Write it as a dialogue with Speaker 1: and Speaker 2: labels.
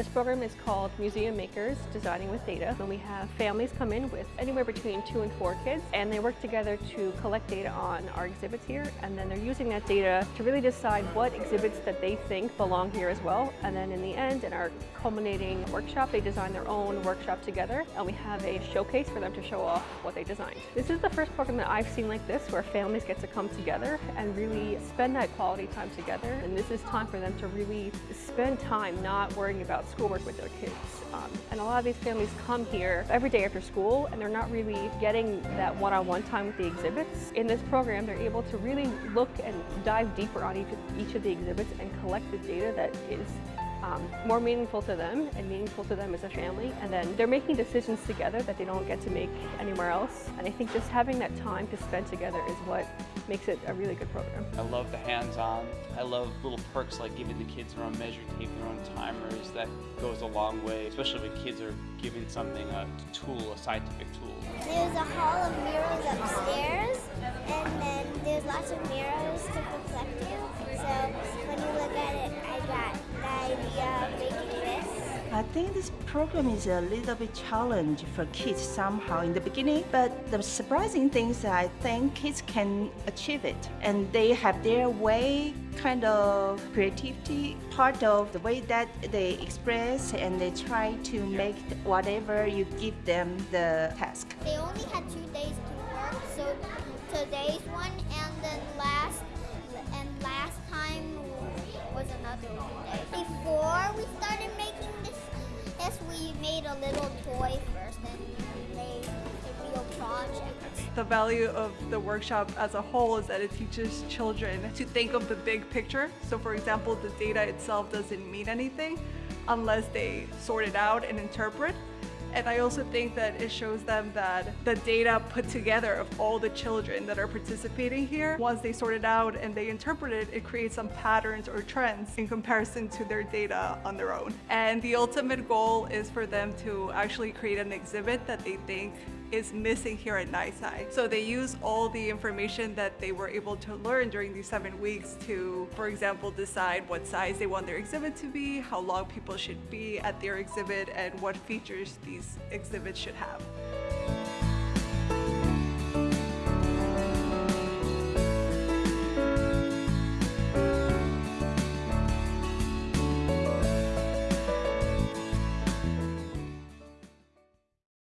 Speaker 1: This program is called Museum Makers Designing with Data. And we have families come in with anywhere between two and four kids and they work together to collect data on our exhibits here and then they're using that data to really decide what exhibits that they think belong here as well. And then in the end, in our culminating workshop, they design their own workshop together and we have a showcase for them to show off what they designed. This is the first program that I've seen like this where families get to come together and really spend that quality time together. And this is time for them to really spend time not worrying about schoolwork with their kids. Um, and a lot of these families come here every day after school and they're not really getting that one-on-one -on -one time with the exhibits. In this program, they're able to really look and dive deeper on each each of the exhibits and collect the data that is um, more meaningful to them and meaningful to them as a family. And then they're making decisions together that they don't get to make anywhere else. And I think just having that time to spend together is what makes it a really good program.
Speaker 2: I love the hands-on. I love little perks like giving the kids their own measure tape, their own timers. That goes a long way, especially when kids are given something, a tool, a scientific tool.
Speaker 3: There's a hall of mirrors upstairs, and then there's lots of mirrors to reflect you. I
Speaker 4: think this program is a little bit challenge for kids somehow in the beginning, but the surprising thing is I think kids can achieve it and they have their way, kind of creativity, part of the way that they express and they try to make whatever you give them the task.
Speaker 3: They only had two days to work, so today's one and then last and last time was another two days. Before we started made a little toy first and made a real project.
Speaker 5: The value of the workshop as a whole is that it teaches children to think of the big picture. So for example, the data itself doesn't mean anything unless they sort it out and interpret. And I also think that it shows them that the data put together of all the children that are participating here, once they sort it out and they interpret it, it creates some patterns or trends in comparison to their data on their own. And the ultimate goal is for them to actually create an exhibit that they think is missing here at NYSCI. So they use all the information that they were able to learn during these seven weeks to, for example, decide what size they want their exhibit to be, how long people should be at their exhibit, and what features these exhibits should have.